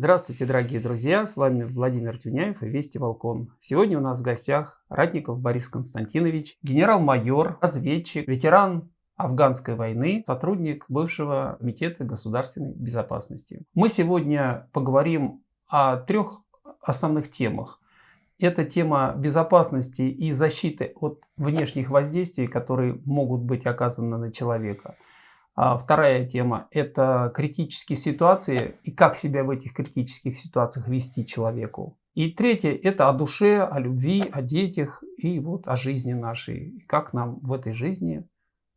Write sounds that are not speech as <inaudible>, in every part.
Здравствуйте, дорогие друзья! С вами Владимир Тюняев и Вести Волкон. Сегодня у нас в гостях Ратников Борис Константинович, генерал-майор, разведчик, ветеран афганской войны, сотрудник бывшего Комитета государственной безопасности. Мы сегодня поговорим о трех основных темах. Это тема безопасности и защиты от внешних воздействий, которые могут быть оказаны на человека – вторая тема – это критические ситуации и как себя в этих критических ситуациях вести человеку. И третье – это о душе, о любви, о детях и вот о жизни нашей. Как нам в этой жизни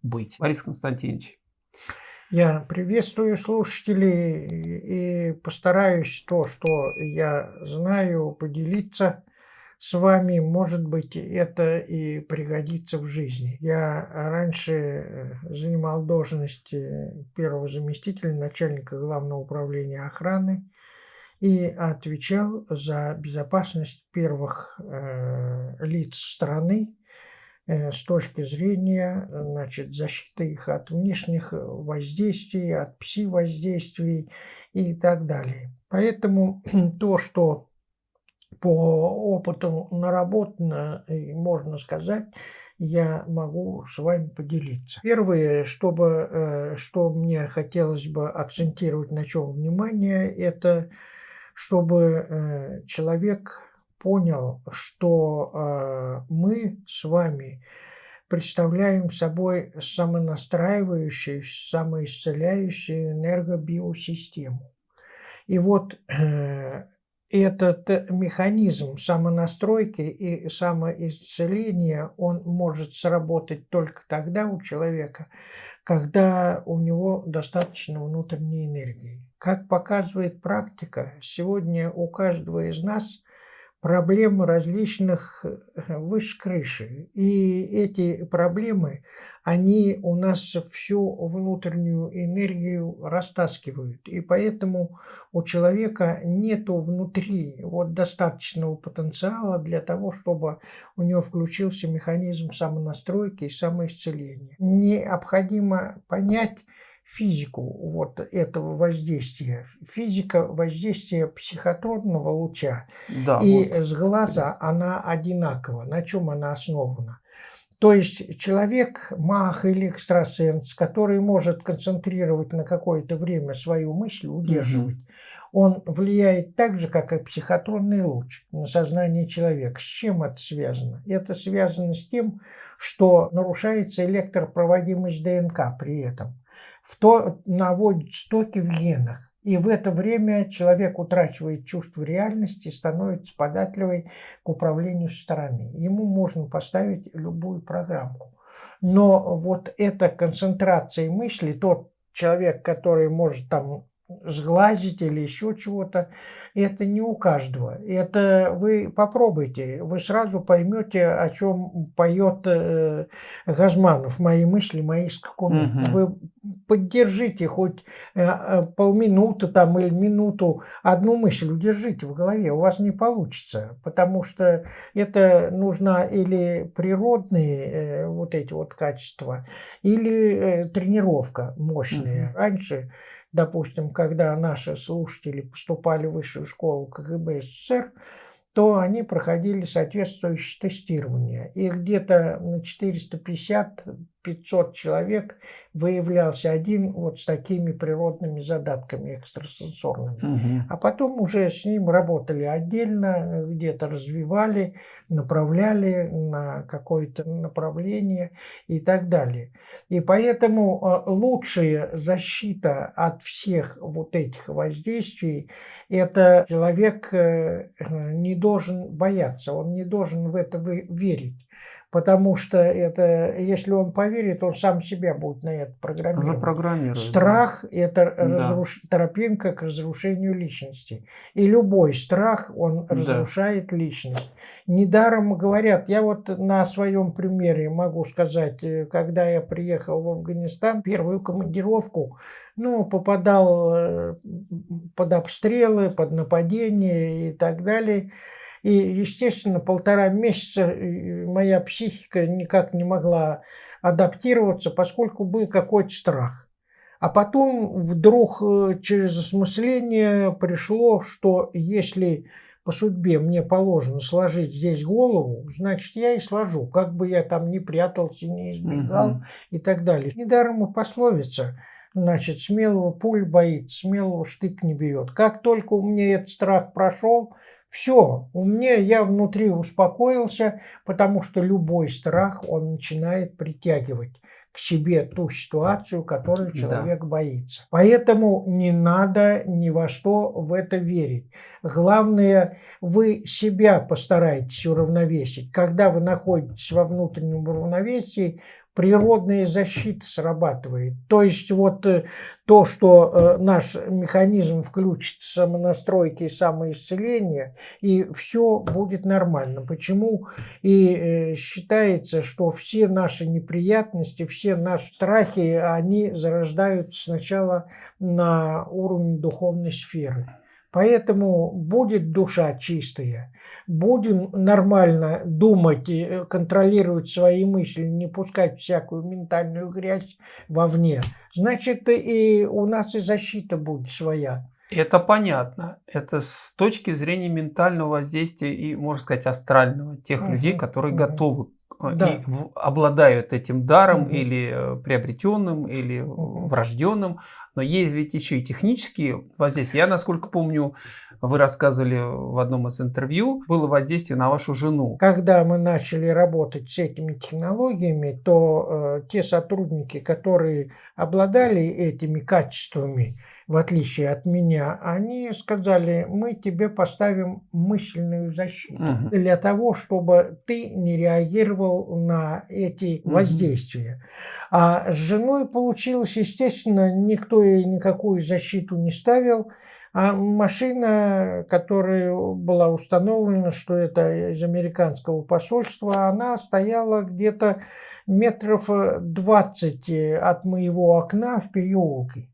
быть. Борис Константинович. Я приветствую слушателей и постараюсь то, что я знаю, поделиться с вами, может быть, это и пригодится в жизни. Я раньше э, занимал должность первого заместителя начальника главного управления охраны и отвечал за безопасность первых э, лиц страны э, с точки зрения значит, защиты их от внешних воздействий, от пси-воздействий и так далее. Поэтому <clears throat> то, что по опыту наработано, можно сказать, я могу с вами поделиться. Первое, чтобы, э, что мне хотелось бы акцентировать на чем внимание, это чтобы э, человек понял, что э, мы с вами представляем собой самонастраивающую, самоисцеляющую энергобиосистему. И вот этот механизм самонастройки и самоисцеления, он может сработать только тогда у человека, когда у него достаточно внутренней энергии. Как показывает практика, сегодня у каждого из нас проблемы различных э, выше крыши. И эти проблемы, они у нас всю внутреннюю энергию растаскивают. И поэтому у человека нету внутри вот достаточного потенциала для того, чтобы у него включился механизм самонастройки и самоисцеления. Необходимо понять, физику вот этого воздействия. Физика воздействия психотронного луча да, и вот, с глаза интересно. она одинакова. На чем она основана? То есть человек, маг или экстрасенс, который может концентрировать на какое-то время свою мысль, удерживать, угу. он влияет так же, как и психотронный луч на сознание человека. С чем это связано? Это связано с тем, что нарушается электропроводимость ДНК при этом в то наводит стоки в генах. И в это время человек утрачивает чувство реальности становится податливой к управлению со стороны. Ему можно поставить любую программку. Но вот эта концентрация мысли, тот человек, который может там сглазить или еще чего-то, это не у каждого. Это вы попробуйте, вы сразу поймете, о чем поет э, Газманов. Мои мысли, мои скакуны. Угу. Вы поддержите хоть э, э, полминуты там или минуту одну мысль удержите в голове. У вас не получится, потому что это нужна или природные э, вот эти вот качества, или э, тренировка мощная. Угу. Раньше допустим, когда наши слушатели поступали в высшую школу КГБ СССР, то они проходили соответствующее тестирование. И где-то на 450-500 человек выявлялся один вот с такими природными задатками экстрасенсорными. Угу. А потом уже с ним работали отдельно, где-то развивали, направляли на какое-то направление и так далее. И поэтому э, лучшая защита от всех вот этих воздействий это человек э, не должен бояться, он не должен в это верить. Потому что это, если он поверит, он сам себя будет на это программировать. Запрограммирует. Страх да. – это разруш... тропинка к разрушению личности. И любой страх, он да. разрушает личность. Недаром говорят, я вот на своем примере могу сказать, э, когда я приехал в Афганистан, первую командировку, ну, попадал э, под обстрелы, под нападения и так далее – и, естественно, полтора месяца э, моя психика никак не могла адаптироваться, поскольку был какой-то страх. А потом вдруг э, через осмысление пришло, что если по судьбе мне положено сложить здесь голову, значит, я и сложу, как бы я там не прятался, не избегал угу. и так далее. Недаром и пословица, значит, смелого пуль боится, смелого штык не берет. Как только у меня этот страх прошел, все, у меня я внутри успокоился, потому что любой страх, он начинает притягивать к себе ту ситуацию, которую человек да. боится. Поэтому не надо ни во что в это верить. Главное, вы себя постарайтесь уравновесить. Когда вы находитесь во внутреннем равновесии, природная защита срабатывает. То есть вот э, то, что э, наш механизм включит самонастройки и самоисцеление, и все будет нормально. Почему и э, считается, что все наши неприятности, все наши страхи, они зарождаются сначала на уровне духовной сферы. Поэтому будет душа чистая, будем нормально думать, контролировать свои мысли, не пускать всякую ментальную грязь вовне, значит и у нас и защита будет своя. Это понятно. Это с точки зрения ментального воздействия и, можно сказать, астрального тех угу, людей, которые угу. готовы да. и обладают этим даром угу. или э, приобретенным, или угу. врожденным. Но есть ведь еще и технические воздействия. Я, насколько помню, вы рассказывали в одном из интервью, было воздействие на вашу жену. Когда мы начали работать с этими технологиями, то э, те сотрудники, которые обладали этими качествами, в отличие от меня, они сказали, мы тебе поставим мысленную защиту угу. для того, чтобы ты не реагировал на эти угу. воздействия. А с женой получилось, естественно, никто ей никакую защиту не ставил. А машина, которая была установлена, что это из американского посольства, она стояла где-то метров 20 от моего окна в переулке.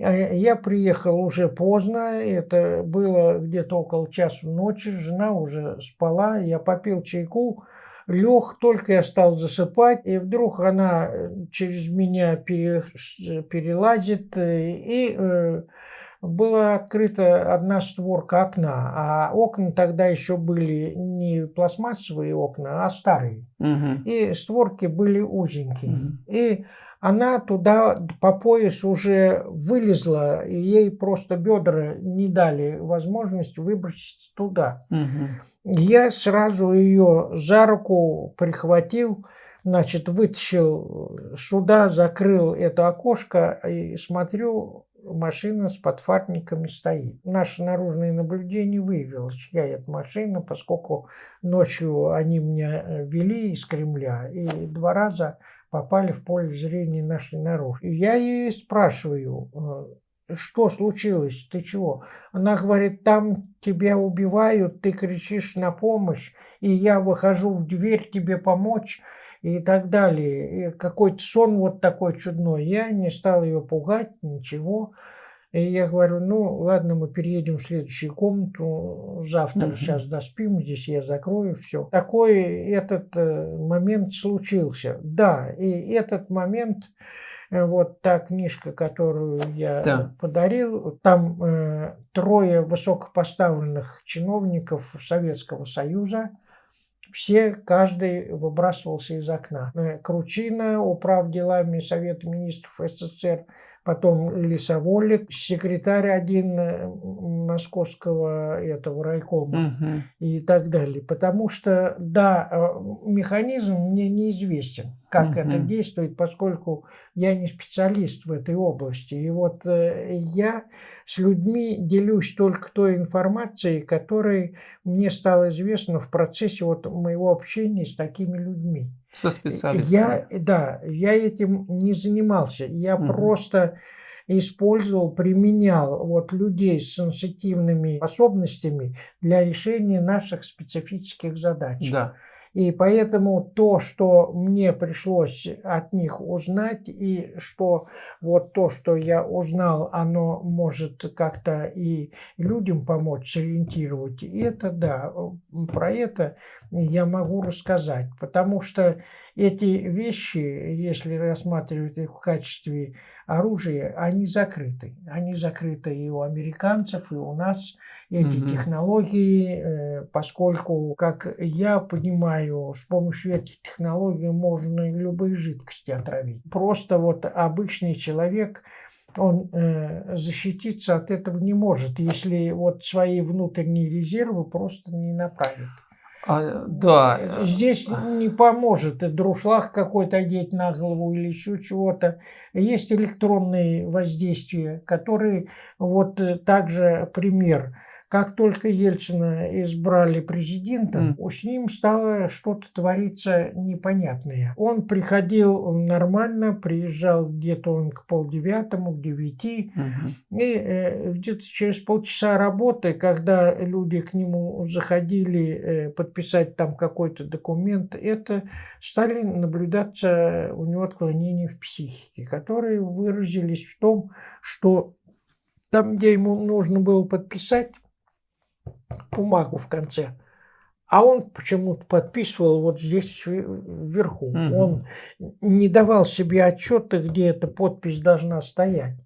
А я приехал уже поздно, это было где-то около часу ночи, жена уже спала, я попил чайку, лег, только я стал засыпать, и вдруг она э, через меня пере, перелазит, э, и э, была открыта одна створка окна, а окна тогда еще были не пластмассовые окна, а старые. Угу. И створки были узенькие. Угу. И она туда по пояс уже вылезла, и ей просто бедра не дали возможность выбросить туда. Угу. Я сразу ее за руку прихватил, значит, вытащил сюда, закрыл это окошко и смотрю, машина с подфарниками стоит. Наше наружное наблюдение выявило, чья это машина, поскольку ночью они меня вели из Кремля, и два раза попали в поле зрения нашей наружу. Я ее спрашиваю, э, что случилось, ты чего? Она говорит, там тебя убивают, ты кричишь на помощь, и я выхожу в дверь тебе помочь и так далее. Какой-то сон вот такой чудной. Я не стал ее пугать, ничего. И я говорю, ну ладно, мы переедем в следующую комнату, завтра угу. сейчас доспим, здесь я закрою все. Такой этот э, момент случился. Да, и этот момент, э, вот та книжка, которую я да. подарил, там э, трое высокопоставленных чиновников Советского Союза, все, каждый выбрасывался из окна. Э, Кручина, управ делами Совета министров СССР, потом Лисоволик, секретарь один э, московского этого райкома угу. и так далее. Потому что, да, э, механизм мне неизвестен, как угу. это действует, поскольку я не специалист в этой области. И вот э, я с людьми делюсь только той информацией, которая мне стала известна в процессе вот моего общения с такими людьми. Со специалистами. Я, да, я этим не занимался. Я угу. просто использовал, применял вот людей с сенситивными способностями для решения наших специфических задач. Да. И поэтому то, что мне пришлось от них узнать, и что вот то, что я узнал, оно может как-то и людям помочь сориентировать, и это да, про это я могу рассказать. Потому что эти вещи, если рассматривать их в качестве оружия, они закрыты. Они закрыты и у американцев, и у нас эти угу. технологии, э, поскольку, как я понимаю, с помощью этих технологий можно любые жидкости отравить. Просто вот обычный человек он э, защититься от этого не может, если вот свои внутренние резервы просто не направит. А, да. Здесь не поможет друшлаг какой-то одеть на голову или еще чего-то. Есть электронные воздействия, которые вот э, также пример – как только Ельцина избрали президентом, mm. с ним стало что-то твориться непонятное. Он приходил нормально, приезжал где-то он к полдевятому, к девяти, mm-hmm. и э, где-то через полчаса работы, когда люди к нему заходили э, подписать там какой-то документ, это стали наблюдаться у него отклонения в психике, которые выразились в том, что там, где ему нужно было подписать, бумагу в конце. А он почему-то подписывал вот здесь вверху. Угу. Он не давал себе отчета, где эта подпись должна стоять.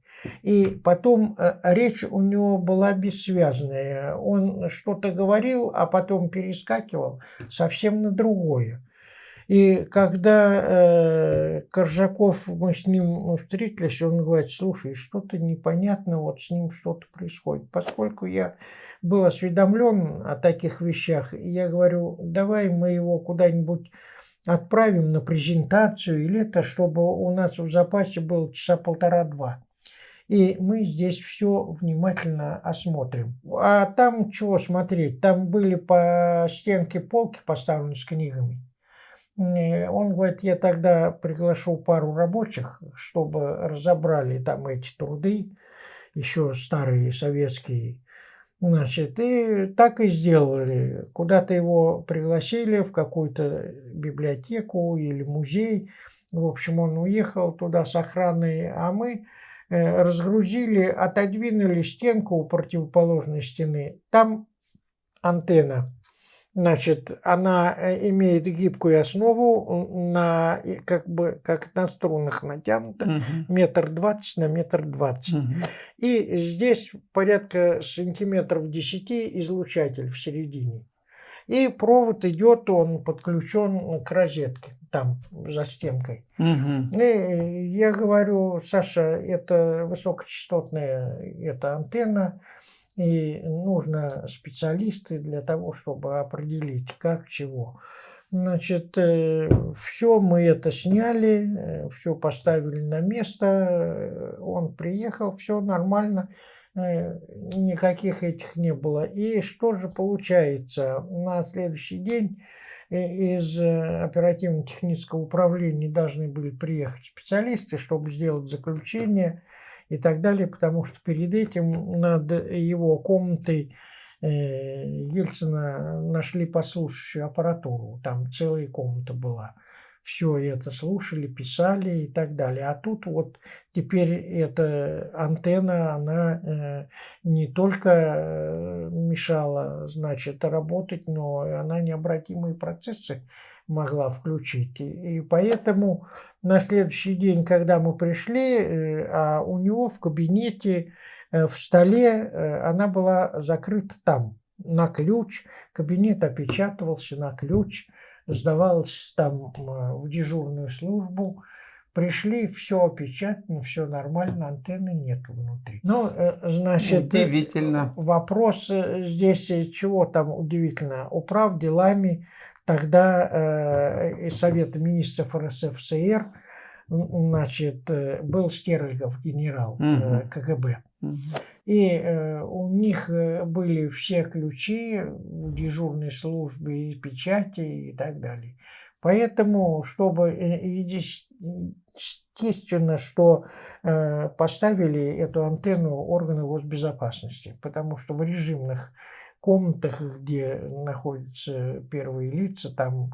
И потом э, речь у него была бессвязная. Он что-то говорил, а потом перескакивал совсем на другое. И когда э, Коржаков, мы с ним встретились, он говорит, слушай, что-то непонятно, вот с ним что-то происходит. Поскольку я был осведомлен о таких вещах. я говорю, давай мы его куда-нибудь отправим на презентацию или это, чтобы у нас в запасе было часа полтора-два. И мы здесь все внимательно осмотрим. А там чего смотреть? Там были по стенке полки поставлены с книгами. Он говорит, я тогда приглашу пару рабочих, чтобы разобрали там эти труды, еще старые советские Значит, и так и сделали. Куда-то его пригласили в какую-то библиотеку или музей. В общем, он уехал туда с охраной, а мы э, разгрузили, отодвинули стенку у противоположной стены. Там антенна Значит, она э, имеет гибкую основу, на, как бы как на струнах натянута, угу. метр двадцать на метр двадцать. Угу. И здесь порядка сантиметров десяти излучатель в середине. И провод идет, он подключен к розетке там за стенкой. Угу. И я говорю, Саша, это высокочастотная эта антенна и нужно специалисты для того, чтобы определить, как, чего. Значит, э, все мы это сняли, э, все поставили на место, э, он приехал, все нормально, никаких этих не было. И что же получается? На следующий день из оперативно-технического управления должны были приехать специалисты, чтобы сделать заключение и так далее, потому что перед этим над его комнатой э, Ельцина нашли послушающую аппаратуру, там целая комната была. Все это слушали, писали и так далее. А тут вот теперь эта антенна, она э, не только э, мешала, значит, работать, но она необратимые процессы могла включить. И поэтому на следующий день, когда мы пришли, э, а у него в кабинете, э, в столе, э, она была закрыта там на ключ. Кабинет опечатывался на ключ, сдавался там в дежурную службу. Пришли, все опечатано, все нормально, антенны нет внутри. Ну, значит... Удивительно. Вопрос здесь, чего там удивительно? Управ делами Тогда э, из Совета министров РСФСР значит, э, был Стерлигов генерал э, КГБ. Угу. И у них были все ключи в дежурной службе и печати и так далее. Поэтому, чтобы естественно, что поставили эту антенну органы госбезопасности, потому что в режимных комнатах, где находятся первые лица, там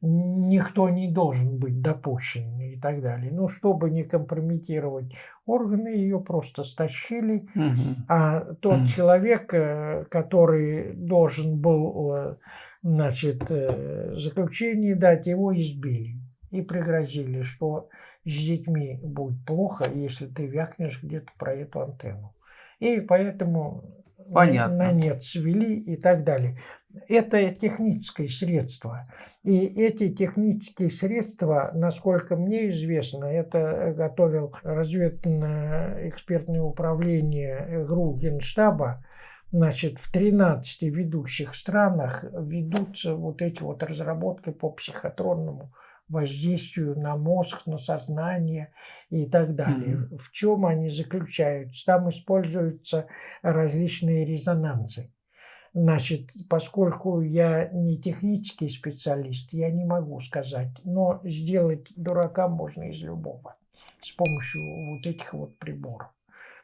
никто не должен быть допущен и так далее. Но чтобы не компрометировать органы, ее просто стащили. Угу. А тот угу. человек, э, который должен был э, значит, э, заключение дать, его избили. и пригрозили, что с детьми будет плохо, если ты вякнешь где-то про эту антенну. И поэтому Понятно. на нет свели и так далее. Это техническое средство. И эти технические средства, насколько мне известно, это готовил разведывательно-экспертное управление ГРУ Генштаба, Значит, в 13 ведущих странах ведутся вот эти вот разработки по психотронному воздействию на мозг, на сознание и так далее. Mm-hmm. В чем они заключаются? Там используются различные резонансы. Значит, поскольку я не технический специалист, я не могу сказать, но сделать дурака можно из любого с помощью вот этих вот приборов.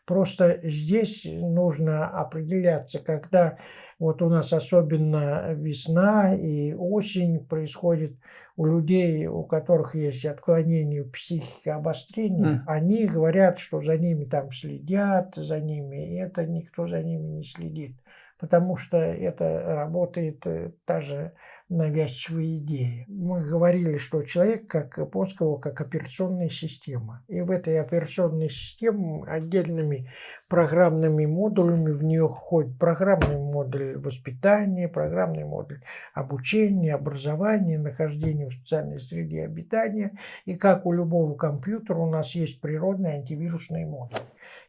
Просто здесь нужно определяться, когда вот у нас особенно весна и осень происходит у людей, у которых есть отклонение психики, обострения, mm. они говорят, что за ними там следят, за ними, и это никто за ними не следит, потому что это работает э, та же навязчивые идеи. Мы говорили, что человек как Японского, как операционная система. И в этой операционной системе отдельными программными модулями в нее входит программный модуль воспитания, программный модуль обучения, образования, нахождения в социальной среде обитания. И как у любого компьютера у нас есть природный антивирусный модуль.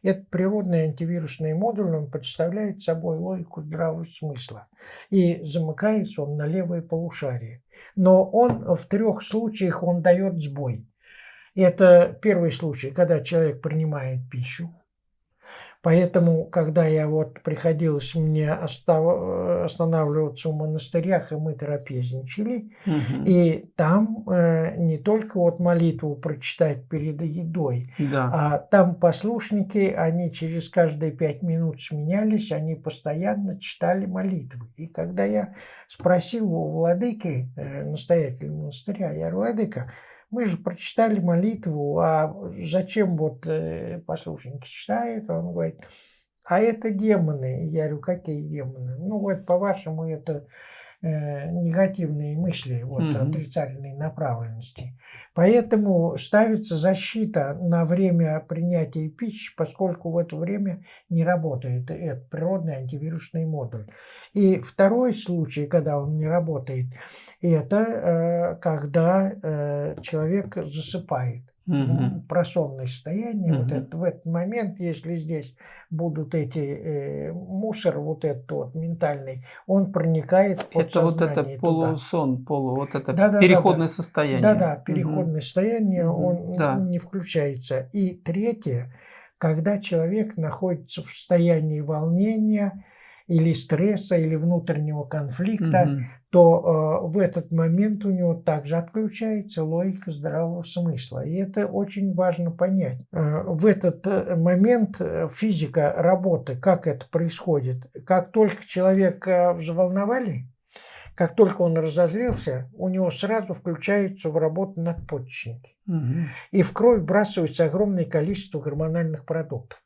Этот природный антивирусный модуль он представляет собой логику здравого смысла. И замыкается он на левое полушарие. Но он в трех случаях он дает сбой. Это первый случай, когда человек принимает пищу. Поэтому, когда я вот приходилось мне останавливаться в монастырях, и мы трапезничали, угу. и там э, не только вот молитву прочитать перед едой, да. а там послушники, они через каждые пять минут сменялись, они постоянно читали молитвы. И когда я спросил у владыки, э, настоятеля монастыря, я говорю, владыка, мы же прочитали молитву, а зачем вот э, послушники читают? Он говорит, а это демоны. Я говорю, какие демоны? Ну вот, по-вашему, это э, негативные мысли, вот, угу. отрицательной направленности. Поэтому ставится защита на время принятия пищи, поскольку в это время не работает этот природный антивирусный модуль. И второй случай, когда он не работает, это э, когда э, человек засыпает угу. просонное состояние. Угу. Вот это, в этот момент, если здесь будут эти э, мусор, вот этот вот ментальный, он проникает Это вот это полусон, полу, вот это да, да, переходное да, да. состояние. Да, да, переходное угу. состояние, он да. не включается. И третье, когда человек находится в состоянии волнения, или стресса, или внутреннего конфликта, угу. То э, в этот момент у него также отключается логика здравого смысла. И это очень важно понять. Э, в этот э, момент э, физика работы, как это происходит, как только человека взволновали, как только он разозлился, у него сразу включаются в работу надпочечники. Угу. И в кровь вбрасывается огромное количество гормональных продуктов.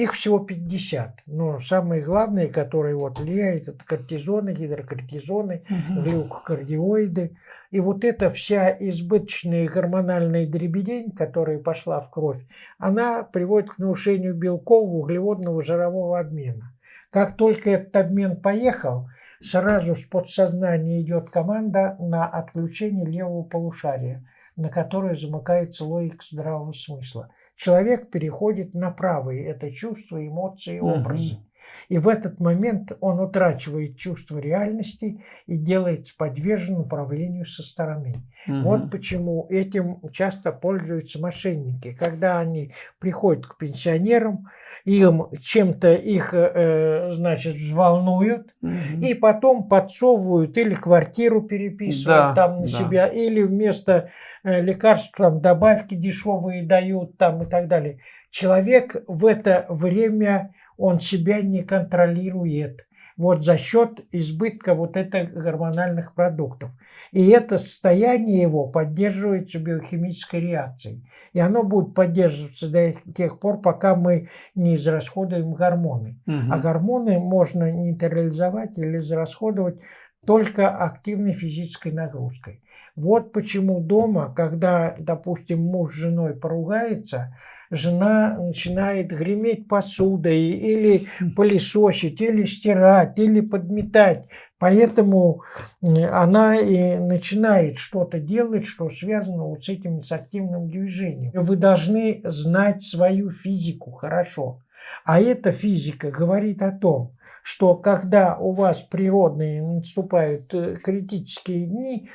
Их всего 50. Но самые главные, которые вот влияют, это кортизоны, гидрокортизоны, угу. глюкокардиоиды. И вот эта вся избыточная гормональная дребедень, которая пошла в кровь, она приводит к нарушению белкового, углеводного, жирового обмена. Как только этот обмен поехал, сразу с подсознания идет команда на отключение левого полушария, на которое замыкается логика здравого смысла человек переходит на правые. Это чувства, эмоции, образы. Угу. И в этот момент он утрачивает чувство реальности и делается подвержен управлению со стороны. Угу. Вот почему этим часто пользуются мошенники. Когда они приходят к пенсионерам, им чем-то их, э, значит, взволнуют, угу. и потом подсовывают или квартиру переписывают да, там на да. себя, или вместо э, лекарств там добавки дешевые дают там и так далее. Человек в это время он себя не контролирует вот за счет избытка вот этих гормональных продуктов. И это состояние его поддерживается биохимической реакцией. И оно будет поддерживаться до тех пор, пока мы не израсходуем гормоны. Угу. А гормоны можно нейтрализовать или израсходовать только активной физической нагрузкой. Вот почему дома, когда, допустим, муж с женой поругается, жена начинает греметь посудой или пылесосить, или стирать, или подметать. Поэтому она и начинает что-то делать, что связано вот с этим с активным движением. Вы должны знать свою физику хорошо. А эта физика говорит о том, что когда у вас природные наступают э, критические дни,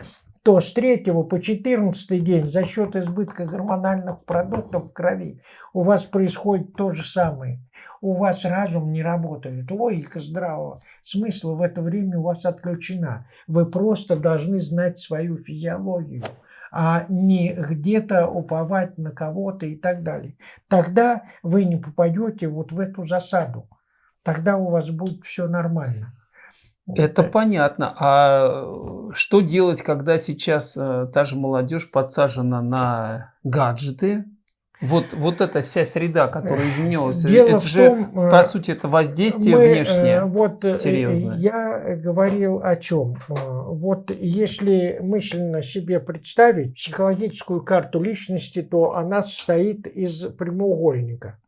то с 3 по 14 день за счет избытка гормональных продуктов в крови у вас происходит то же самое. У вас разум не работает, логика здравого смысла в это время у вас отключена. Вы просто должны знать свою физиологию а не где-то уповать на кого-то и так далее. Тогда вы не попадете вот в эту засаду. Тогда у вас будет все нормально. Это понятно. А что делать, когда сейчас э, та же молодежь подсажена на гаджеты? Вот, вот эта вся среда, которая изменилась, Дело это же, том, э, по сути, это воздействие мы, внешнее э, вот, серьезное. Я говорил о чем. Вот если мысленно себе представить психологическую карту личности, то она состоит из прямоугольника,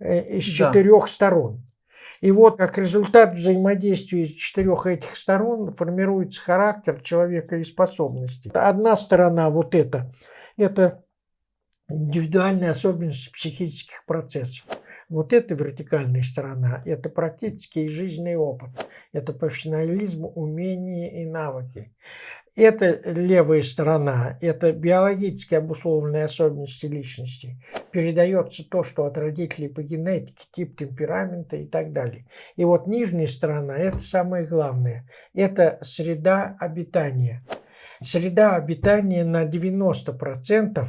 из да. четырех сторон. И вот как результат взаимодействия четырех этих сторон формируется характер человека и способности. Одна сторона вот это, это индивидуальные особенности психических процессов. Вот эта вертикальная сторона – это практический жизненный опыт, это профессионализм, умения и навыки. Это левая сторона, это биологически обусловленные особенности личности. Передается то, что от родителей по генетике, тип темперамента и так далее. И вот нижняя сторона, это самое главное, это среда обитания. Среда обитания на 90%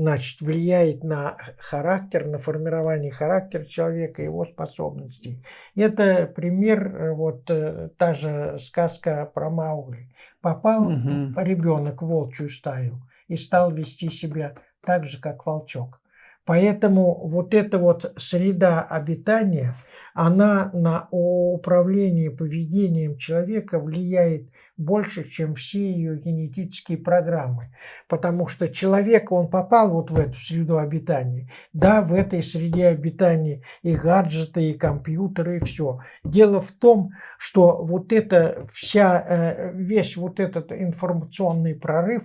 значит, влияет на характер, на формирование характера человека, его способностей. Это пример, э, вот э, та же сказка про Маугли. Попал угу. ребенок в волчью стаю и стал вести себя так же, как волчок. Поэтому вот эта вот среда обитания, она на управление поведением человека влияет больше, чем все ее генетические программы. Потому что человек, он попал вот в эту среду обитания. Да, в этой среде обитания и гаджеты, и компьютеры, и все. Дело в том, что вот это вся, э, весь вот этот информационный прорыв,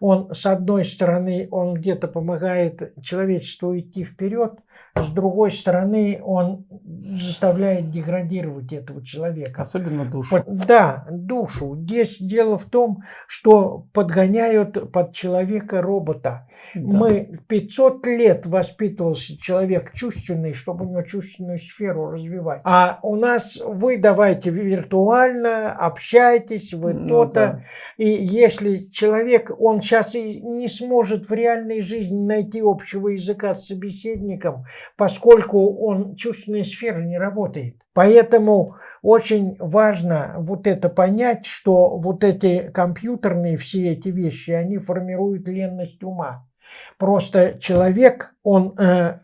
он, с одной стороны, он где-то помогает человечеству идти вперед, с другой стороны, он заставляет деградировать этого человека. Особенно душу. Да, душу. Здесь дело в том, что подгоняют под человека робота. Да. Мы 500 лет воспитывался человек чувственный, чтобы у него чувственную сферу развивать. А у нас вы давайте виртуально, общайтесь, вы ну, то-то. Да. И если человек, он сейчас и не сможет в реальной жизни найти общего языка с собеседником, поскольку он чувственная сфера не работает. Поэтому очень важно вот это понять, что вот эти компьютерные все эти вещи, они формируют ленность ума. Просто человек, он э,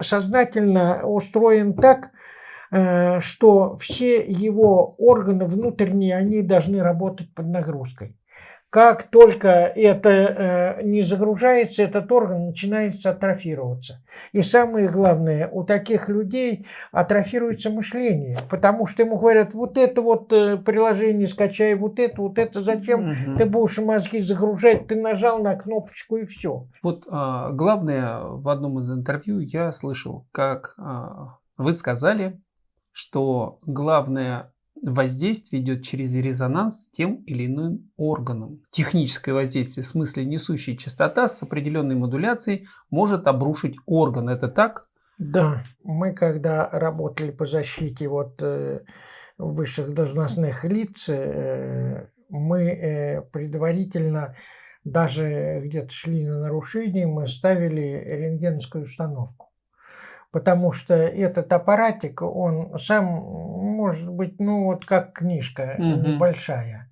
сознательно устроен так, э, что все его органы внутренние, они должны работать под нагрузкой. Как только это э, не загружается, этот орган начинает атрофироваться. И самое главное, у таких людей атрофируется мышление, потому что ему говорят, вот это вот э, приложение скачай, вот это, вот это зачем угу. ты будешь мозги загружать, ты нажал на кнопочку и все. Вот а, главное, в одном из интервью я слышал, как а, вы сказали, что главное воздействие идет через резонанс с тем или иным органом. Техническое воздействие в смысле несущая частота с определенной модуляцией может обрушить орган. Это так? Да. Мы когда работали по защите вот, э, высших должностных лиц, э, мы э, предварительно даже где-то шли на нарушение, мы ставили рентгенскую установку потому что этот аппаратик, он сам может быть, ну вот как книжка угу. небольшая.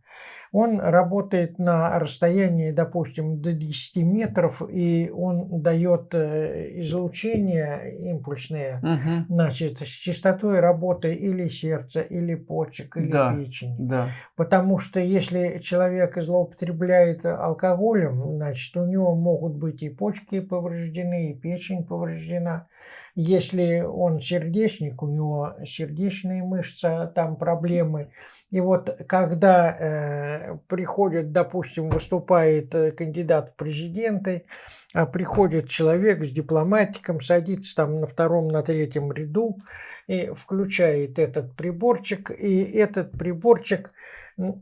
Он работает на расстоянии, допустим, до 10 метров, и он дает э, излучение импульсное, угу. значит, с частотой работы или сердца, или почек, или да, печени. Да. Потому что если человек злоупотребляет алкоголем, значит, у него могут быть и почки повреждены, и печень повреждена. Если он сердечник, у него сердечные мышцы, там проблемы. И вот когда э, приходит, допустим, выступает э, кандидат в президенты, а приходит человек с дипломатиком, садится там на втором, на третьем ряду и включает этот приборчик, и этот приборчик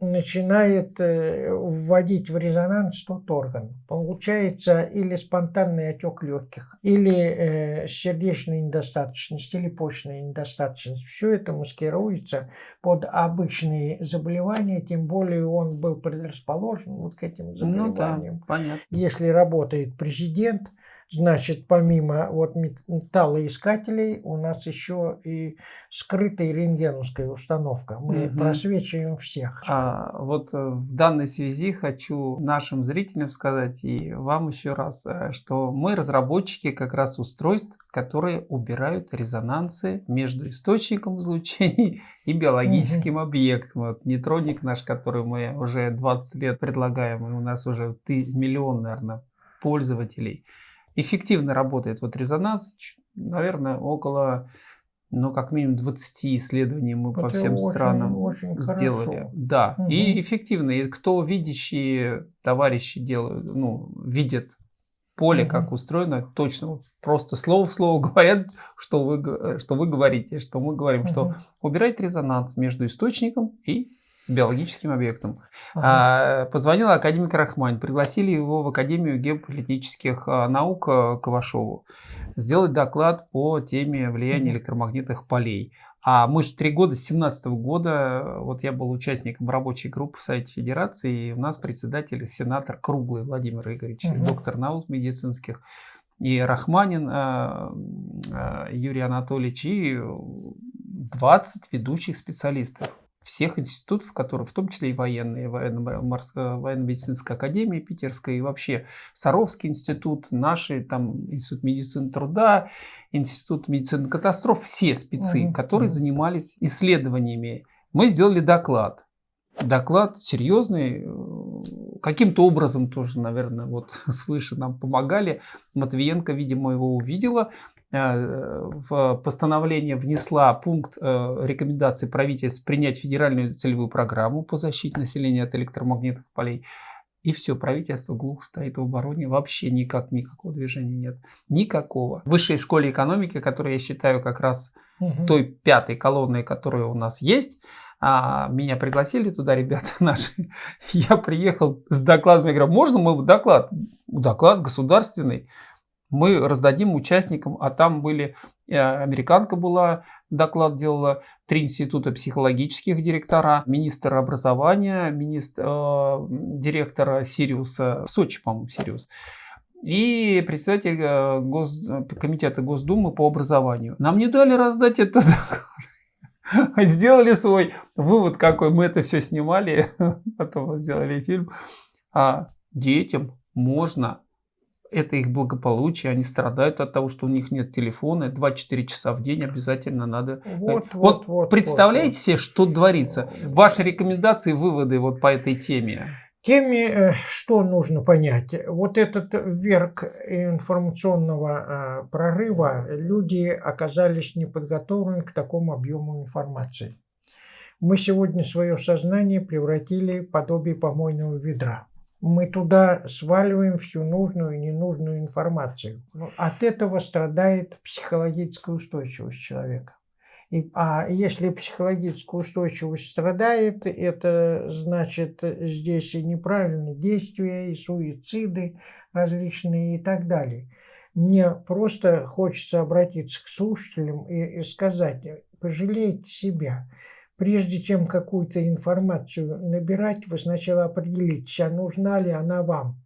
начинает э, вводить в резонанс тот орган. Получается или спонтанный отек легких, или э, сердечная недостаточность, или почечная недостаточность. Все это маскируется под обычные заболевания, тем более он был предрасположен вот к этим заболеваниям. Ну да, понятно. Если работает президент, Значит, помимо вот металлоискателей у нас еще и скрытая рентгеновская установка. Мы угу. просвечиваем всех. А, вот э, в данной связи хочу нашим зрителям сказать и вам еще раз, э, что мы разработчики как раз устройств, которые убирают резонансы между источником излучений и биологическим угу. объектом. Вот нейтроник наш, который мы уже 20 лет предлагаем, и у нас уже миллион, наверное, пользователей – эффективно работает вот резонанс, наверное, около, ну, как минимум 20 исследований мы Это по всем очень, странам очень сделали. Хорошо. Да, угу. и эффективно. И кто видящие товарищи делают, ну, видят поле, угу. как устроено, точно просто слово в слово <laughs> говорят, что вы, что вы говорите, что мы говорим, угу. что убирать резонанс между источником и биологическим объектом. Ага. А, позвонил академик Рахмань, пригласили его в Академию геополитических а, наук а, Кавашову сделать доклад по теме влияния электромагнитных полей. А мы же три года, с 17 года, вот я был участником рабочей группы в Совете Федерации, и у нас председатель, сенатор Круглый Владимир Игоревич, угу. доктор наук медицинских, и Рахманин Юрий Анатольевич, и 20 ведущих специалистов всех институтов, которые, в том числе и военные, военно-медицинская академия питерская, и вообще Саровский институт, наши, там, институт медицины труда, институт медицины катастроф, все спецы, mm-hmm. которые занимались исследованиями. Мы сделали доклад. Доклад серьезный, каким-то образом тоже, наверное, вот <laughs> свыше нам помогали. Матвиенко, видимо, его увидела, Э, в постановление внесла пункт э, рекомендации правительства принять федеральную целевую программу по защите населения от электромагнитных полей. И все, правительство глухо стоит в обороне, вообще никак, никакого движения нет. Никакого. В высшей школе экономики, которую я считаю как раз угу. той пятой колонной, которая у нас есть, а, меня пригласили туда ребята <laughs> наши. Я приехал с докладом, я говорю, можно мой доклад? Доклад государственный мы раздадим участникам, а там были, э, американка была, доклад делала, три института психологических директора, министр образования, министр, э, директора Сириуса, в Сочи, по-моему, Сириус, и председатель э, Гос, комитета Госдумы по образованию. Нам не дали раздать это Сделали свой вывод, какой мы это все снимали, <laughs> потом сделали фильм. А детям можно это их благополучие, они страдают от того, что у них нет телефона, 2-4 часа в день обязательно надо. Вот, вот, вот, вот представляете вот, себе, что творится? Ваши рекомендации, выводы вот по этой теме? Теме, э, что нужно понять? Вот этот верх информационного э, прорыва, люди оказались неподготовлены к такому объему информации. Мы сегодня свое сознание превратили в подобие помойного ведра мы туда сваливаем всю нужную и ненужную информацию. Ну, от этого страдает психологическая устойчивость человека. И, а если психологическая устойчивость страдает, это значит здесь и неправильные действия, и суициды различные и так далее. Мне просто хочется обратиться к слушателям и, и сказать, пожалейте себя. Прежде чем какую-то информацию набирать, вы сначала определитесь, а нужна ли она вам.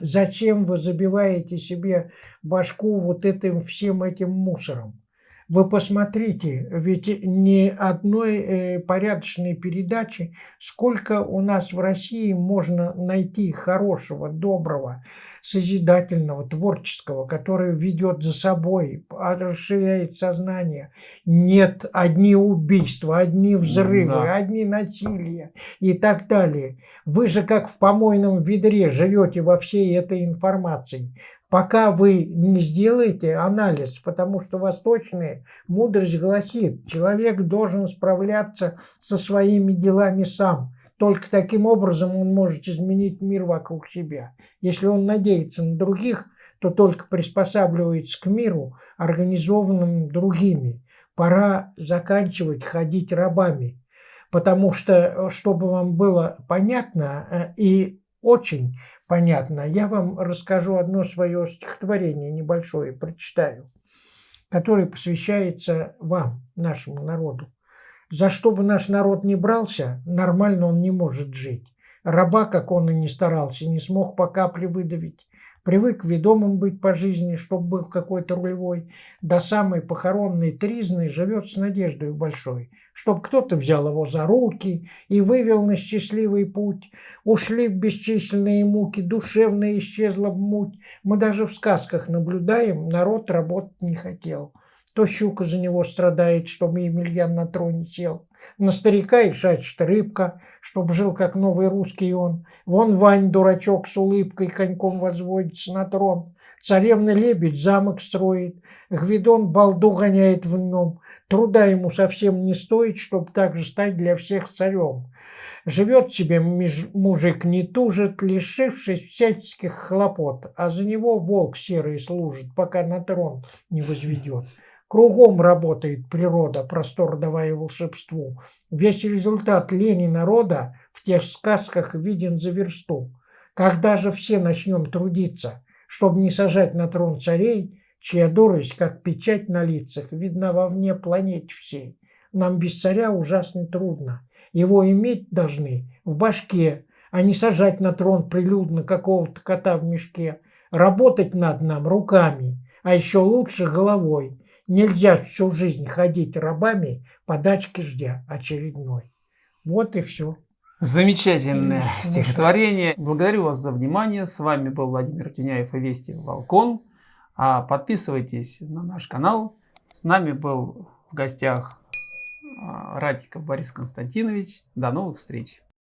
Зачем вы забиваете себе башку вот этим всем этим мусором? Вы посмотрите, ведь ни одной э, порядочной передачи, сколько у нас в России можно найти хорошего, доброго, созидательного, творческого, который ведет за собой, расширяет сознание. Нет, одни убийства, одни взрывы, да. одни насилия и так далее. Вы же как в помойном ведре живете во всей этой информации пока вы не сделаете анализ, потому что восточная мудрость гласит, человек должен справляться со своими делами сам. Только таким образом он может изменить мир вокруг себя. Если он надеется на других, то только приспосабливается к миру, организованным другими. Пора заканчивать ходить рабами. Потому что, чтобы вам было понятно э, и очень понятно, я вам расскажу одно свое стихотворение небольшое, прочитаю, которое посвящается вам, нашему народу. За что бы наш народ не брался, нормально он не может жить. Раба, как он и не старался, не смог по капле выдавить. Привык ведомым быть по жизни, чтоб был какой-то рулевой. До самой похоронной тризны живет с надеждой большой, чтоб кто-то взял его за руки и вывел на счастливый путь. Ушли бесчисленные муки, душевно исчезла муть. Мы даже в сказках наблюдаем, народ работать не хотел. То щука за него страдает, чтобы Емельян на троне сел. На старика и шачет рыбка, чтоб жил, как новый русский он. Вон Вань, дурачок, с улыбкой коньком возводится на трон. Царевна лебедь замок строит, Гвидон балду гоняет в нем. Труда ему совсем не стоит, чтоб так же стать для всех царем. Живет себе мужик не тужит, лишившись всяческих хлопот, а за него волк серый служит, пока на трон не возведет. Кругом работает природа, простор давая волшебству. Весь результат лени народа в тех сказках виден за версту. Когда же все начнем трудиться, чтобы не сажать на трон царей, чья дурость, как печать на лицах, видна вовне планете всей. Нам без царя ужасно трудно. Его иметь должны в башке, а не сажать на трон прилюдно какого-то кота в мешке. Работать над нам руками, а еще лучше головой. Нельзя всю жизнь ходить рабами, подачки ждя очередной. Вот и все. Замечательное и, стихотворение. Благодарю вас за внимание. С вами был Владимир Тюняев и Вести Волкон. А подписывайтесь на наш канал. С нами был в гостях а, Ратиков Борис Константинович. До новых встреч.